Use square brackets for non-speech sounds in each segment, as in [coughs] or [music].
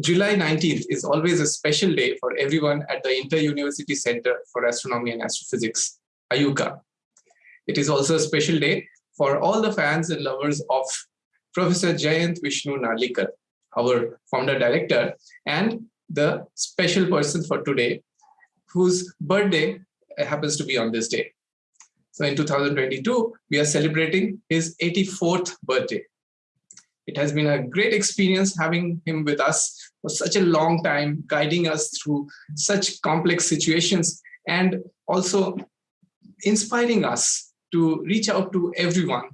July 19th is always a special day for everyone at the Inter-University Center for Astronomy and Astrophysics, IUCAA. It is also a special day for all the fans and lovers of Professor Jayant Vishnu Narlikar, our founder director, and the special person for today, whose birthday happens to be on this day. So in 2022, we are celebrating his 84th birthday. It has been a great experience having him with us for such a long time, guiding us through such complex situations and also inspiring us to reach out to everyone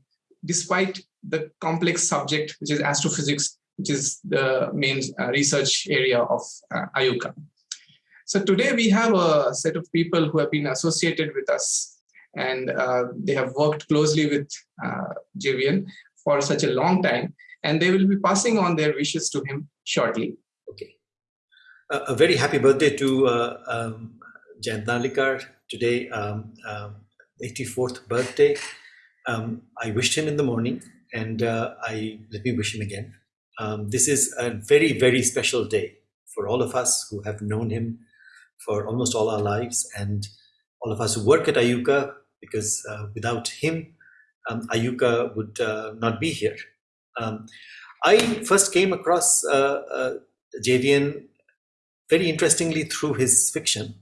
despite the complex subject, which is astrophysics, which is the main uh, research area of uh, IUCAA. So today we have a set of people who have been associated with us and uh, they have worked closely with uh, JVN for such a long time and they will be passing on their wishes to him shortly. Okay. Uh, a very happy birthday to uh, um, today, um, 84th um, birthday. Um, I wished him in the morning and uh, I let me wish him again. Um, this is a very, very special day for all of us who have known him for almost all our lives and all of us who work at IUCAA because uh, without him, um, IUCAA would uh, not be here. Um, I first came across uh, uh, very interestingly through his fiction.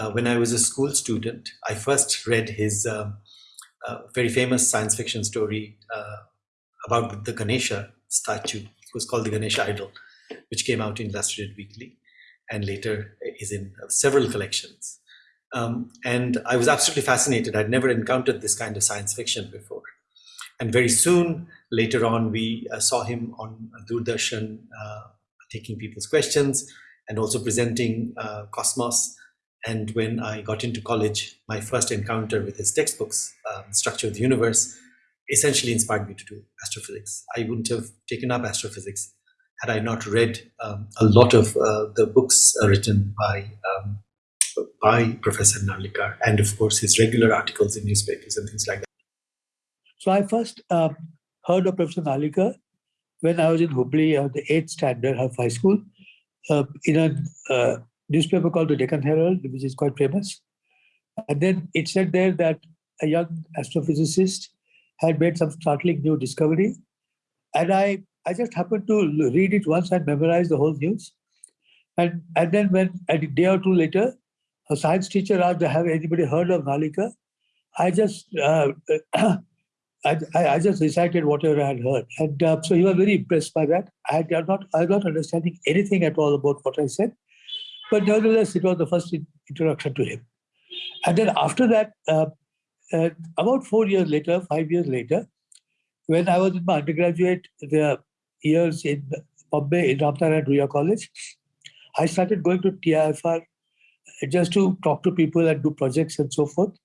Uh, when I was a school student, I first read his um, uh, very famous science fiction story uh, about the Ganesha statue. It was called the Ganesha Idol, which came out in Illustrated Weekly and later is in several collections. Um, and I was absolutely fascinated. I'd never encountered this kind of science fiction before. And very soon, later on, we uh, saw him on Doordarshan uh, taking people's questions and also presenting uh, Cosmos. And when I got into college, my first encounter with his textbooks, um, Structure of the Universe, essentially inspired me to do astrophysics. I wouldn't have taken up astrophysics had I not read um, a lot of uh, the books written by um, by Professor Narlikar and of course his regular articles in newspapers and things like that. So I first um, heard of Professor Narlikar when I was in Hubli, uh, the 8th standard of high school, uh, in a uh, newspaper called the Deccan Herald, which is quite famous. And then it said there that a young astrophysicist had made some startling new discovery. And I, I just happened to read it once and memorize the whole news. And, and then when a day or two later, a science teacher asked, have anybody heard of Narlikar? I just uh, [clears throat] I, I, just recited whatever I had heard. And uh, so he was very impressed by that. I had not, I not understanding anything at all about what I said. But nevertheless, it was the first introduction to him. And then after that, uh, uh, about four years later, five years later, when I was in my undergraduate the years in Bombay, in Ramnarayan Ruia College, I started going to TIFR just to talk to people and do projects and so forth.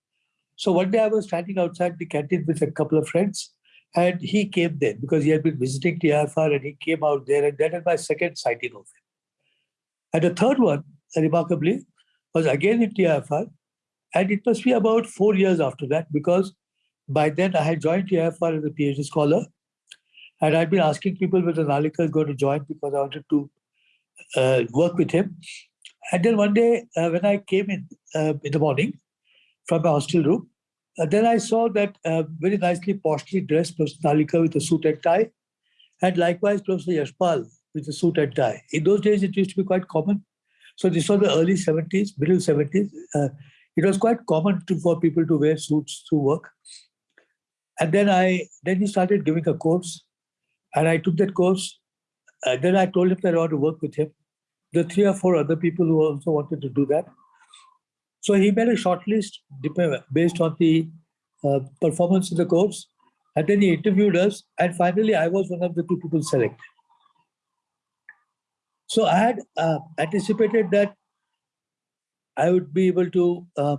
So one day I was standing outside the canteen with a couple of friends and he came there because he had been visiting TIFR and he came out there and that is my second sighting of him. And the third one, remarkably, was again in TIFR and it must be about four years after that because by then I had joined TIFR as a PhD scholar and I'd been asking people whether Narlikar is going to join because I wanted to uh, work with him. And then one day uh, when I came in uh, in the morning, from my hostel room. Uh, then I saw that uh, very nicely, poshly dressed Professor Narlikar with a suit and tie, and likewise Professor Yashpal with a suit and tie. In those days, it used to be quite common. So this was the early 70s, middle 70s. Uh, it was quite common to, for people to wear suits to work. And then I then he started giving a course, and I took that course. Uh, then I told him that I want to work with him. The three or four other people who also wanted to do that. So he made a short list based on the uh, performance in the course. And then he interviewed us. And finally, I was one of the two people selected. So I had uh, anticipated that I would be able to uh,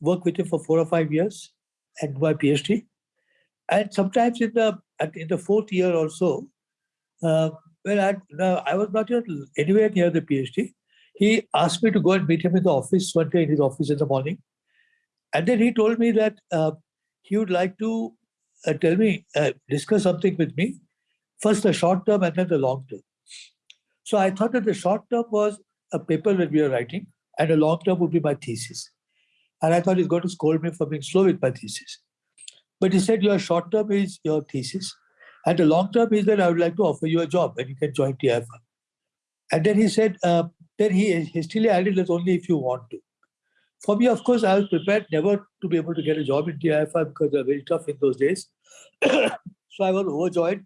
work with him for four or five years and my PhD. And sometimes in the in the fourth year or so, uh, when I, I was not anywhere near the PhD, he asked me to go and meet him in the office one day in his office in the morning. And then he told me that uh, he would like to uh, tell me, uh, discuss something with me, first the short term and then the long term. So I thought that the short term was a paper that we are writing, and the long term would be my thesis. And I thought he's going to scold me for being slow with my thesis. But he said your short term is your thesis, and the long term is that I would like to offer you a job and you can join TIFR. And then he said, uh, then he hastily added, that's only if you want to. For me, of course, I was prepared never to be able to get a job in TIFR because they're very tough in those days. [coughs] so I was overjoyed.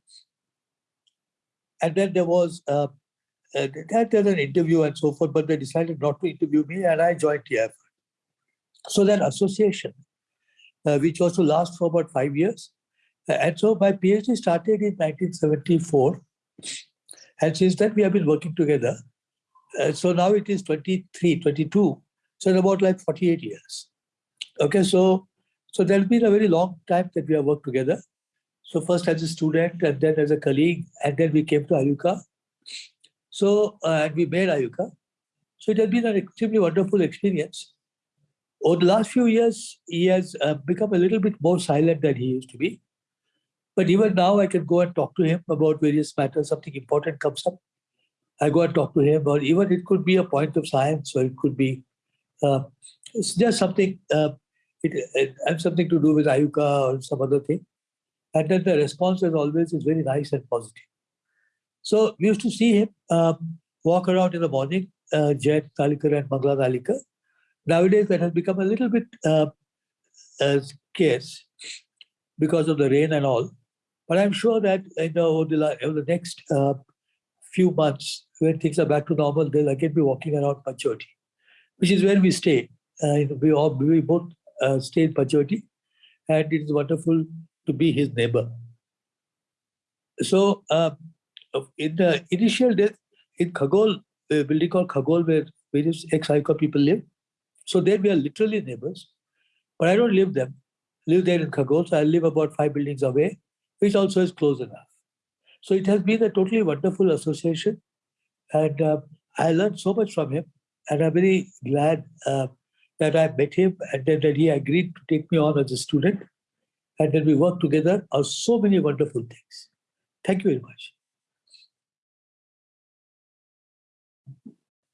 And then there was uh, uh, there's an interview and so forth, but they decided not to interview me and I joined TIFR. So that association, uh, which was to last for about five years. Uh, and so my PhD started in 1974. And since then we have been working together. Uh, so now it is 23, 22. So in about like 48 years. Okay, so so there's been a very long time that we have worked together. So first as a student and then as a colleague, and then we came to IUCAA. So, uh, and we made IUCAA. So it has been an extremely wonderful experience. Over the last few years, he has uh, become a little bit more silent than he used to be. But even now, I can go and talk to him about various matters. Something important comes up. I go and talk to him, or even it could be a point of science, or it could be uh, it's just something. Uh, it, it has something to do with IUCAA or some other thing. And then the response, as always, is very nice and positive. So we used to see him um, walk around in the morning, uh, Jet Narlikar and Mangla Narlikar. Nowadays, that has become a little bit uh, uh, scarce because of the rain and all. But I'm sure that you know, over, the, over the next uh, few months, when things are back to normal, they'll again be walking around Panchvati, which is where we stay. Uh, we all we both uh, stay in Panchvati, and it is wonderful to be his neighbor. So uh, in the initial days, in Khagol, a building called Khagol, where various ex-IUCAA people live, so there we are literally neighbors. But I don't live them, live there in Khagol, so I live about five buildings away, which also is close enough. So it has been a totally wonderful association. And uh, I learned so much from him. And I'm very glad uh, that I met him and that, that he agreed to take me on as a student. And that we worked together on so many wonderful things. Thank you very much.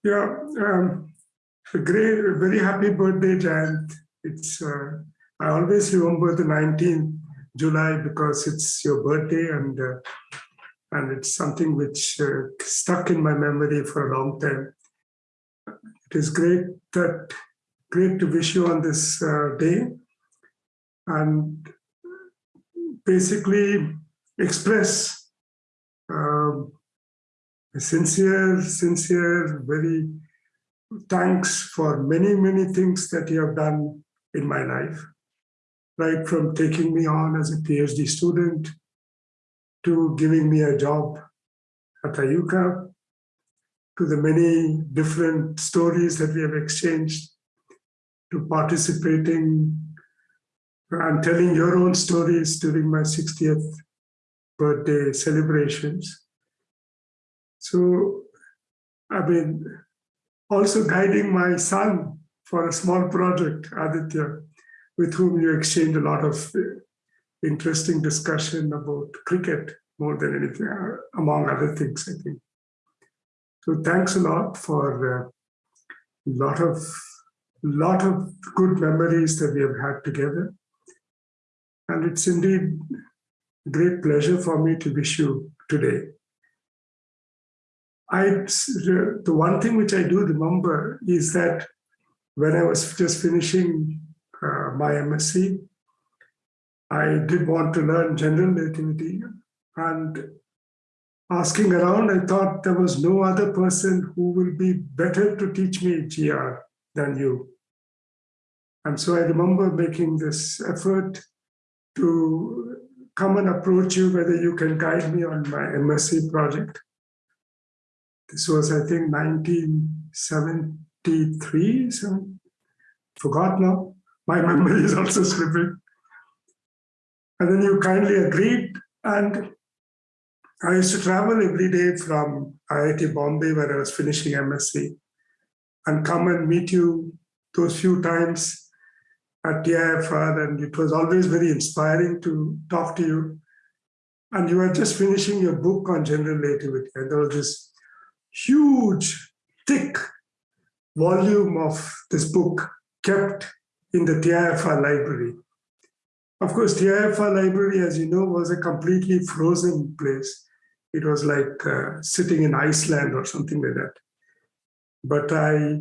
Yeah, um, a great, very happy birthday, Jayant. It's uh, I always remember the 19th July because it's your birthday and uh, and it's something which uh, stuck in my memory for a long time. It is great that great to wish you on this uh, day and basically express um, sincere, sincere, very thanks for many, many things that you have done in my life, right from taking me on as a PhD student to giving me a job at IUCAA, to the many different stories that we have exchanged, to participating and telling your own stories during my 60th birthday celebrations. So, I mean, also guiding my son for a small project, Aditya, with whom you exchange a lot of interesting discussion about cricket more than anything, uh, among other things, I think. So thanks a lot for a uh, lot of lot of good memories that we have had together. And it's indeed a great pleasure for me to wish you today. I the one thing which I do remember is that when I was just finishing uh, my MSc, I did want to learn general relativity and asking around, I thought there was no other person who will be better to teach me GR than you. And so I remember making this effort to come and approach you whether you can guide me on my MSc project. This was, I think, 1973, so forgot now. My [laughs] memory is also slipping. And then you kindly agreed, and I used to travel every day from IIT Bombay, where I was finishing MSc, and come and meet you those few times at TIFR, and it was always very inspiring to talk to you. And you were just finishing your book on general relativity, and there was this huge, thick volume of this book kept in the TIFR library. Of course, TIFR library, as you know, was a completely frozen place. It was like uh, sitting in Iceland or something like that. But I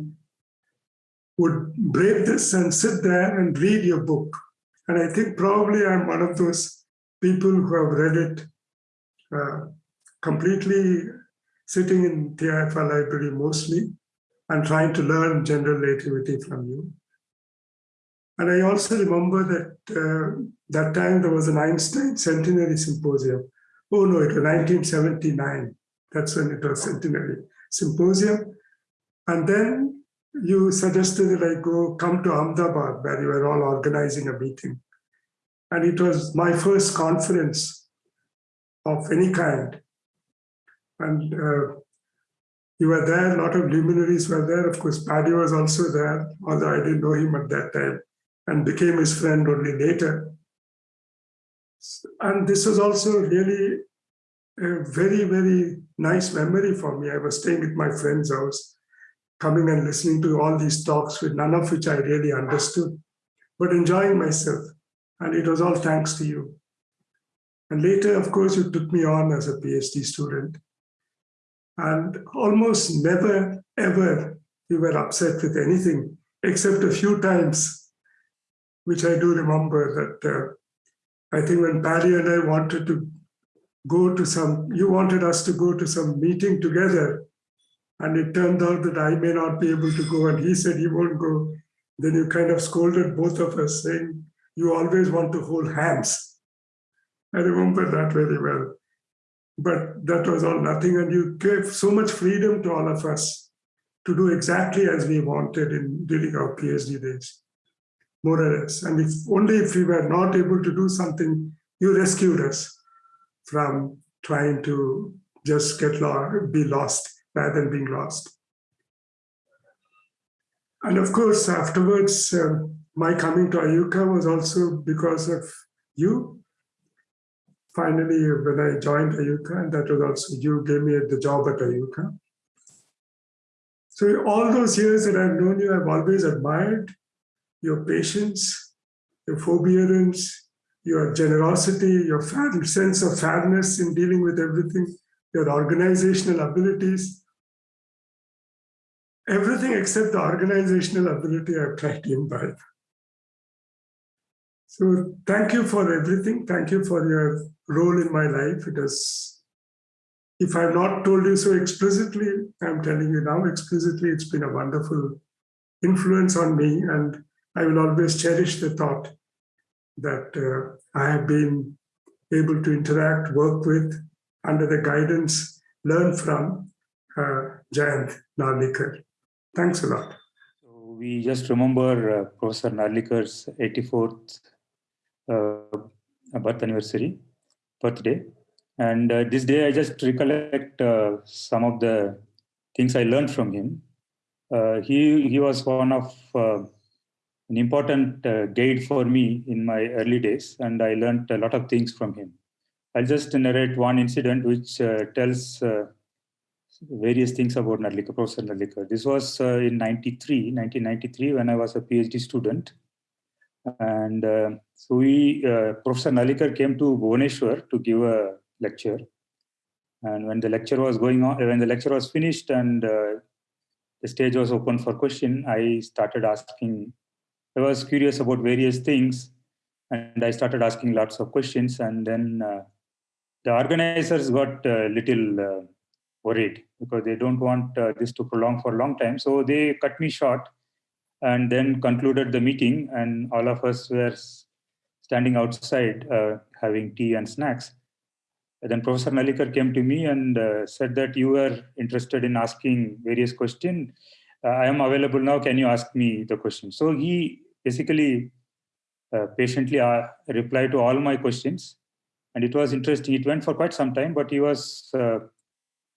would break this and sit there and read your book. And I think probably I'm one of those people who have read it uh, completely sitting in TIFR library mostly and trying to learn general relativity from you. And I also remember that uh, that time there was an Einstein centenary symposium. Oh no, it was 1979. That's when it was centenary symposium. And then you suggested that I go come to Ahmedabad, where you were all organizing a meeting. And it was my first conference of any kind. And uh, you were there, a lot of luminaries were there. Of course, Paddy was also there, although I didn't know him at that time and became his friend only later. And this was also really a very, very nice memory for me. I was staying at my friend's house, coming and listening to all these talks, with none of which I really understood, but enjoying myself. And it was all thanks to you. And later, of course, you took me on as a PhD student. And almost never, ever you were upset with anything, except a few times, which I do remember that uh, I think when Paddy and I wanted to go to some, you wanted us to go to some meeting together, and it turned out that I may not be able to go, and he said he won't go. Then you kind of scolded both of us, saying, You always want to hold hands. I remember that very well. But that was all nothing. And you gave so much freedom to all of us to do exactly as we wanted in during our PhD days, more or less. And if only if we were not able to do something, you rescued us from trying to just get lost, be lost rather than being lost. And of course, afterwards, uh, my coming to IUCAA was also because of you finally, when I joined IUCAA, and that was also you gave me the job at IUCAA. So all those years that I've known you, I've always admired your patience, your forbearance, your generosity, your sense of fairness in dealing with everything, your organizational abilities. Everything except the organizational ability I've tried to imbibe. So thank you for everything. Thank you for your role in my life. It has, if I've not told you so explicitly, I'm telling you now explicitly, it's been a wonderful influence on me. And I will always cherish the thought that uh, I have been able to interact, work with, under the guidance, learn from uh, Jayant Narlikar. Thanks a lot. We just remember uh, Professor Narlikar's 84th uh, birth anniversary birthday. And uh, this day, I just recollect uh, some of the things I learned from him. Uh, he he was one of an important uh, guide for me in my early days, and I learned a lot of things from him. I'll just narrate one incident which uh, tells various things about Narlikar, Professor Narlikar. This was in 93, 1993, when I was a PhD student. And uh, so we, uh, Professor Narlikar came to Bhubaneswar to give a lecture. And when the lecture was going on, when the lecture was finished and uh, the stage was open for question, I started asking, I was curious about various things and I started asking lots of questions and then uh, the organizers got a little uh, worried because they don't want uh, this to prolong for a long time. So they cut me short and then concluded the meeting and all of us were standing outside uh, having tea and snacks. And then Professor Narlikar came to me and uh, said that you were interested in asking various questions. Uh, I am available now, can you ask me the question? So he basically uh, patiently uh, replied to all my questions. And it was interesting. It went for quite some time, but he was, uh,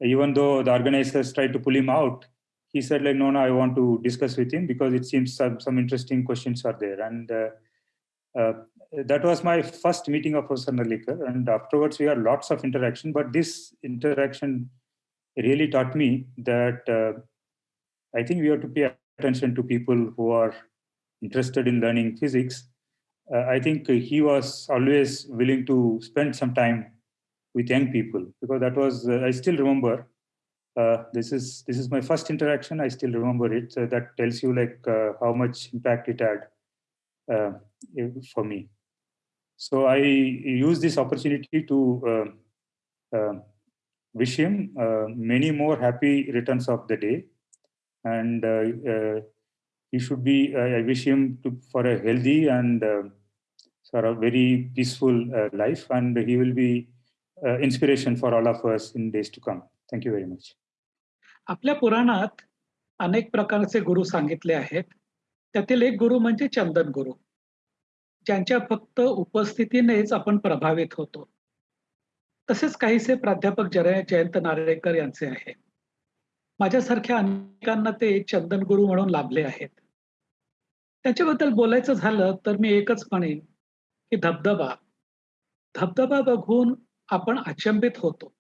even though the organizers tried to pull him out, he said like, no, no, I want to discuss with him because it seems some, some interesting questions are there. And uh, uh, that was my first meeting of Professor Narlikar. And afterwards we had lots of interaction, but this interaction really taught me that uh, I think we have to pay attention to people who are interested in learning physics. Uh, I think he was always willing to spend some time with young people because that was uh, I still remember. Uh, this is this is my first interaction. I still remember it. So that tells you like uh, how much impact it had uh, for me. So I use this opportunity to uh, wish him many more happy returns of the day, and he should be. I wish him to, for a healthy and for a very peaceful life, and he will be uh, inspiration for all of us in days to come. Thank you very much. आपल्या पुराणात अनेक प्रकारचे गुरु सांगितले आहेत त्यातील एक गुरु म्हणजे चंदन गुरु ज्यांच्या फक्त उपस्थितीनेच आपण प्रभावित होतो तसेच काहीसे प्राध्यापक जय जयंत नारळेकर यांचे आहे माझ्यासारख्या अनेकांना ते चंदन गुरु म्हणून लाभले आहेत त्याच्याबद्दल बोलायचं झालं तर मी एकच म्हणेन की धबधबा. धबधबा बघून आपण अचंबित होतो.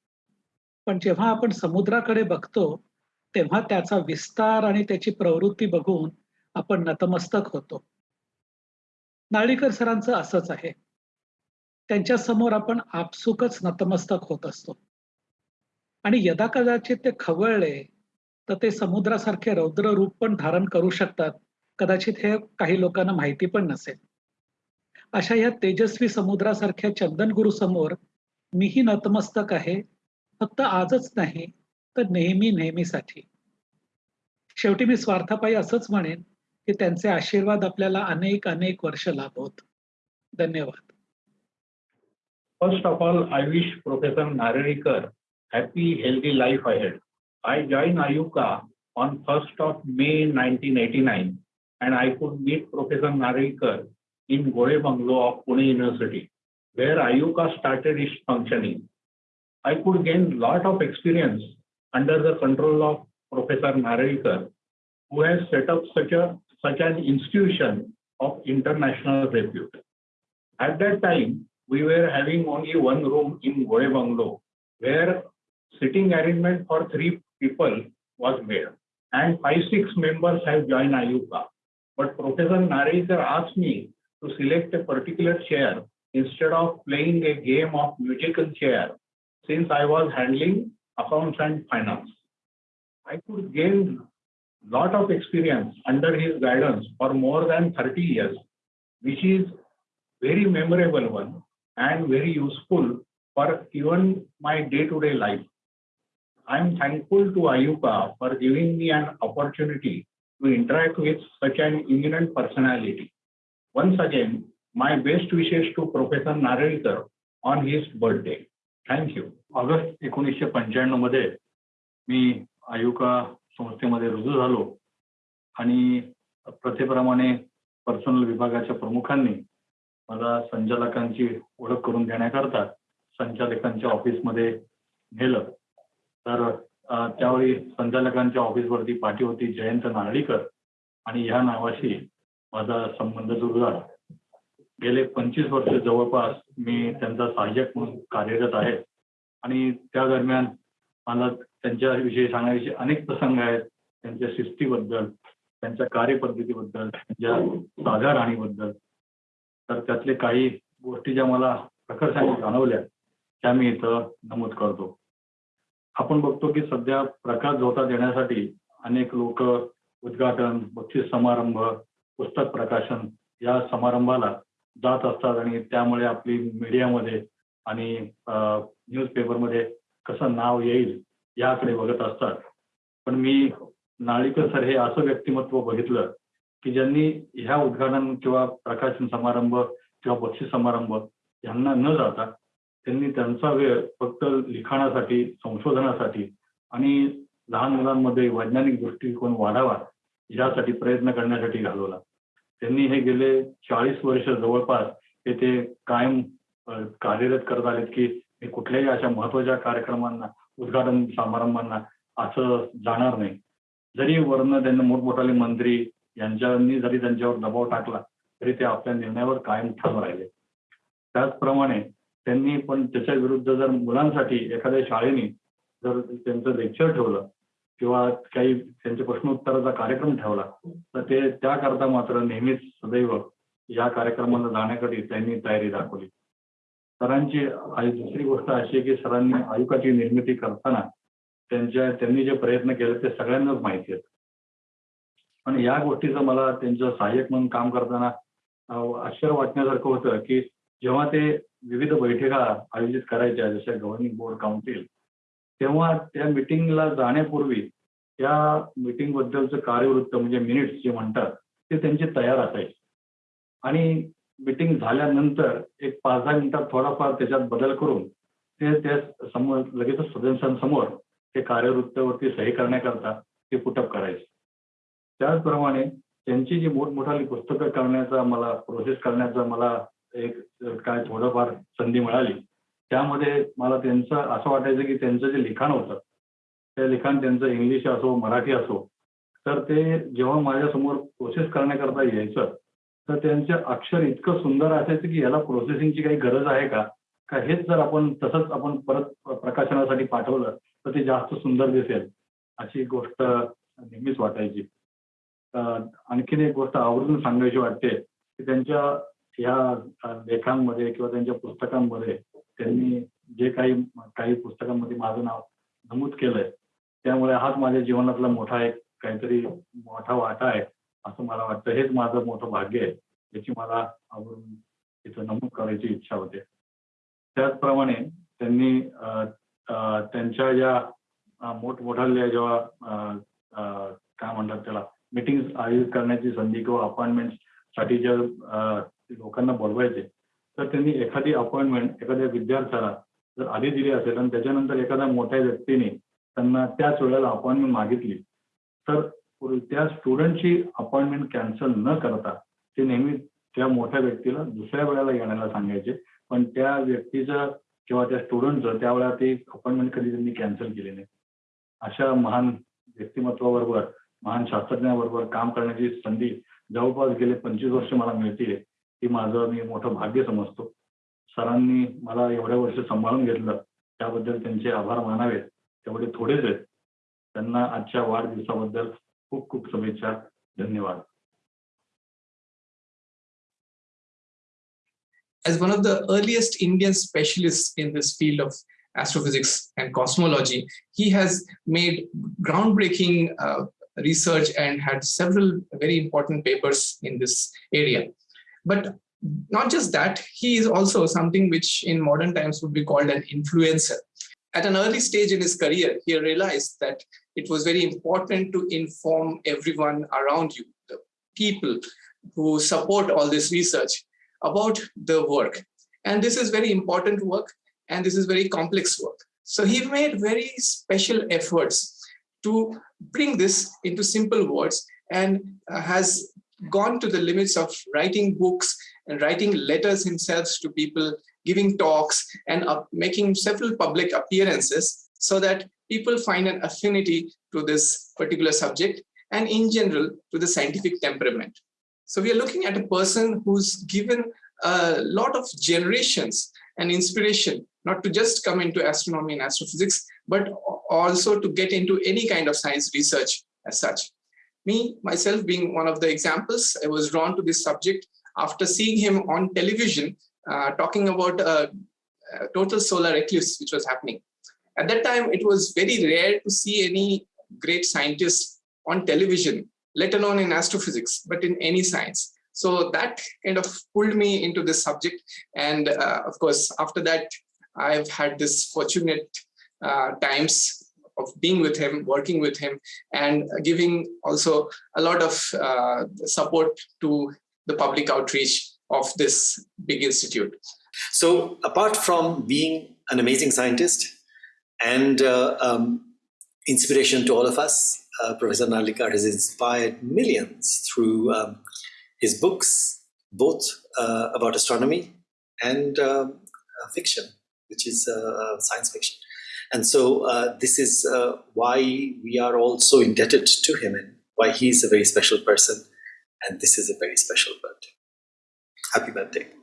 पण जेव्हा आपण समुद्राकडे बघतो तेव्हा त्याचा विस्तार आणि त्याची प्रवृत्ती बघून आपण नतमस्तक होतो. नाळीकर सरांचं असंच आहे. त्यांच्यासमोर आपण आपसुकच नतमस्तक होत असतो. आणि यदा कदाचित ते खवळले तर ते समुद्रासारखे रौद्र रूप पण धारण करू शकतात. कदाचित हे काही लोकांना माहिती पण नसेल. अशा या तेजस्वी समुद्रासारख्या चंदन गुरु समोर मीही नतमस्तक आहे फक्त आजच नाही तर नेहमी नेहमीसाठी. शेवटी मी स्वार्थापायी असंच म्हणेन की त्यांचे आशीर्वाद आपल्याला अनेक अनेक वर्ष लाभवत धन्यवाद. First of all of all, I wish Professor Nararikar happy, healthy life ahead. I joined Ayuka on 1st of May 1989 and I could meet Professor Narlikar in Gore Bungalow of Pune University. where IUCAA started its functioning. I could gain lot of experience under the control of Professor Narlikar, who has set up such a such an institution of international repute. At that time, we were having only one room in Goe Bungalow, where sitting arrangement for three people was made, and five six members have joined IUCAA. But Professor Narlikar asked me to select a particular chair instead of playing a game of musical chair since I was handling accounts and finance. I could gain lot of experience under his guidance for more than 30 years, which is very memorable one and very useful for even my day-to-day life. I am thankful to IUCAA for giving me an opportunity to interact with such an eminent personality. Once again, my best wishes to Professor Narelkar on his birthday. Thank you. August एकोणीसशे पंच्याण्णवमध्ये मी आयुका संस्थेमध्ये रुजू झालो आणि प्रथेप्रमाणे personal विभागाच्या प्रमुखांनी मला संचालकांची ओळख करून देण्याकरता संचालकांच्या ऑफिसमध्ये नेलं तर त्यावेळी संचालकांच्या ऑफिसवरती पाठी होती जयंत नारळीकर आणि ह्या नावाशी माझा संबंध सुरू झाला गेले पंचवीस वर्ष जवळपास मी त्यांचा सहाय्यक म्हणून कार्यरत आहे. आणि त्या दरम्यान मला त्यांच्याविषयी सांगायचे अनेक प्रसंग आहेत. त्यांच्या शिस्तीबद्दल त्यांच्या कार्यपद्धतीबद्दल त्यांच्या साध्या राहणीबद्दल. तर त्यातले काही गोष्टी ज्या मला प्रकर्षाने जाणवल्या त्या मी इथं नमूद करतो. आपण बघतो की सध्या प्रकाश झोता देण्यासाठी अनेक लोक उद्घाटन बक्षीस समारंभ पुस्तक प्रकाशन या समारंभाला जात असतात आणि त्यामुळे आपली मीडियामध्ये आणि न्यूज पेपरमध्ये कसं नाव येईल याकडे बघत असतात. पण मी नाळीकर सर हे असं व्यक्तिमत्व बघितलं की ज्यांनी ह्या उद्घाटन किंवा प्रकाशन समारंभ किंवा बक्षीस समारंभ यांना न जाता त्यांनी त्यांचा वेळ फक्त लिखाणासाठी संशोधनासाठी आणि लहान मुलांमध्ये वैज्ञानिक दृष्टिकोन वाढावा यासाठी प्रयत्न करण्यासाठी घालवला. त्यांनी हे गेले चाळीस वर्ष जवळपास ते कायम कार्यरत करत आलेत की मी कुठल्याही अशा महत्त्वाच्या कार्यक्रमांना उद्घाटन समारंभांना असं जाणार नाही. जरी वर्ण त्यांना मोठमोठाले मंत्री यांच्यानी जरी त्यांच्यावर दबाव टाकला तरी ते आपल्या निर्णयावर कायम ठाम राहिले. त्याचप्रमाणे त्यांनी पण त्याच्या विरुद्ध जर मुलांसाठी एखाद्या शाळेने जर त्यांचं लेक्चर ठेवलं किंवा काही त्यांच्या प्रश्नोत्तराचा कार्यक्रम ठेवला तर ते त्याकरता मात्र नेहमीच सदैव या कार्यक्रमाला जाण्यासाठी त्यांनी तयारी दाखवली. सरांची दुसरी गोष्ट अशी आहे की सरांनी आयुकाची निर्मिती करताना त्यांच्या त्यांनी जे प्रयत्न केले ते सगळ्यांनाच माहिती आहेत पण या गोष्टीचं मला त्यांचं सहाय्यक म्हणून काम करताना आश्चर्य वाटण्यासारखं होतं की जेव्हा ते विविध बैठका आयोजित करायच्या जशा गव्हर्निंग बोर्ड काउन्सिल तेव्हा त्या मिटिंगला जाण्यापूर्वी त्या मिटिंग बद्दलचं कार्यवृत्त म्हणजे मिनिट्स जे म्हणतात ते त्यांचे तयार असायचे. आणि मिटिंग झाल्यानंतर एक पाच दहा मिनिटात थोडाफार त्याच्यात बदल करून ते त्या समोर लगेचच सदस्यांसमोर ते कार्यवृत्तावरती सही करण्याकरता ते पुटअप करायचे. त्याचप्रमाणे त्यांची जी मोठमोठाली पुस्तकं करण्याचा मला प्रोसेस करण्याचा मला एक काय थोडंफार संधी मिळाली. त्यामध्ये मला त्यांचं असं वाटायचं की त्यांचं जे लिखाण होतं ते लिखाण त्यांचं इंग्लिश असो मराठी असो तर ते जेव्हा माझ्यासमोर प्रोसेस करण्याकरता यायचं तर त्यांचं अक्षर इतकं सुंदर असायचं की याला प्रोसेसिंगची काही गरज आहे का? का हेच जर आपण तसंच आपण परत प्रकाशनासाठी पाठवलं तर ते जास्त सुंदर दिसेल अशी गोष्ट नेहमीच वाटायची. आणखीन एक गोष्ट आवर्जून सांगायची वाटते की त्यांच्या या लेखांमध्ये किंवा त्यांच्या पुस्तकांमध्ये त्यांनी जे काही काही पुस्तकांमध्ये माझं नाव नमूद केलंय त्यामुळे हाच माझ्या जीवनातला मोठा एक काहीतरी मोठा वाटा आहे असं मला वाटतं. हेच माझं मोठं भाग्य आहे याची मला आवरून इथं नमूद करायची इच्छा होते. त्याचप्रमाणे त्यांनी त्यांच्या ज्या मोठमोठ्या जेव्हा काय म्हणतात त्याला मिटिंग आयोजित करण्याची संधी किंवा अपॉइंटमेंटसाठी ज्या लोकांना बोलवायचे. तर त्यांनी एखादी अपॉइंटमेंट एखाद्या विद्यार्थ्याला जर आधी दिली असेल आणि त्याच्यानंतर एखाद्या मोठ्या व्यक्तीने त्यांना त्याच वेळेला अपॉइंटमेंट मागितली तर त्या स्टुडंटची अपॉइंटमेंट कॅन्सल न करता ते नेहमी त्या मोठ्या व्यक्तीला दुसऱ्या वेळेला येण्याला सांगायचे. पण त्या व्यक्तीचं किंवा त्या स्टुडंटचं त्यावेळेला ते अपॉइंटमेंट कधी त्यांनी कॅन्सल केली नाही. अशा महान व्यक्तिमत्वाबरोबर महान शास्त्रज्ञाबरोबर काम करण्याची संधी जवळपास गेले पंचवीस वर्ष मला मिळते ही माझं मी मोठं भाग्य समजतो सरांनी मला एवढ्या वर्ष सांभाळून घेतलं त्याबद्दल त्यांचे आभार मानावेत तेवढे थोडेच आहेत त्यांना आजच्या वाढदिवसाबद्दल खूप खूप शुभेच्छा धन्यवाद As one of the earliest Indian specialists in this field of astrophysics and cosmology, he has made groundbreaking uh, research and had several very important papers in this area. But not just that, he is also something which in modern times would be called an influencer. At an early stage in his career, he realized that it was very important to inform everyone around you, the people who support all this research about the work. And this is very important work and this is very complex work. So he made very special efforts to bring this into simple words and has gone to the limits of writing books and writing letters himself to people, giving talks and uh, making several public appearances so that people find an affinity to this particular subject and in general to the scientific temperament. So we are looking at a person who's given a lot of generations and inspiration, not to just come into astronomy and astrophysics, but also to get into any kind of science research as such. Me, myself being one of the examples, I was drawn to this subject after seeing him on television uh, talking about a, a total solar eclipse which was happening. At that time, it was very rare to see any great scientist on television, let alone in astrophysics, but in any science. So that kind of pulled me into this subject. And uh, of course, after that, I've had this fortunate uh, times of being with him, working with him, and giving also a lot of uh, support to the public outreach of this big institute. So apart from being an amazing scientist, and uh, um, inspiration to all of us. Uh, Professor Narlikar has inspired millions through um, his books, both uh, about astronomy and um, fiction, which is uh, science fiction. And so uh, this is why we are all so indebted to him and why he is a very special person. And this is a very special birthday. Happy birthday.